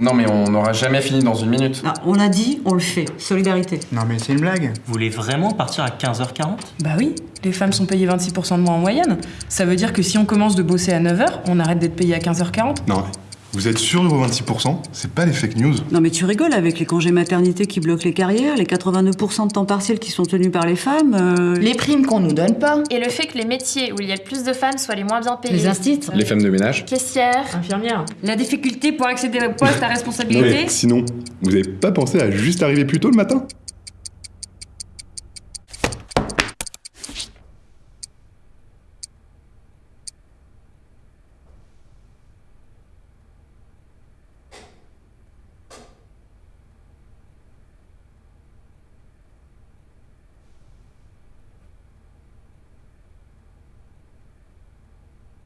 Non mais on n'aura jamais fini dans une minute. Ah, on a dit, on le fait. Solidarité. Non mais c'est une blague. Vous voulez vraiment partir à 15h40 Bah oui, les femmes sont payées 26% de moins en moyenne. Ça veut dire que si on commence de bosser à 9h, on arrête d'être payé à 15h40 Non, vous êtes sûr de vos 26% C'est pas des fake news Non mais tu rigoles avec les congés maternité qui bloquent les carrières, les 89% de temps partiel qui sont tenus par les femmes. euh, Les primes qu'on nous donne pas. Et le fait que les métiers où il y a plus de femmes soient les moins bien payés. Les instits. Les femmes de ménage Caissières. Infirmière. La difficulté pour accéder au poste à responsabilité Sinon, vous avez pas pensé à juste arriver plus tôt le matin?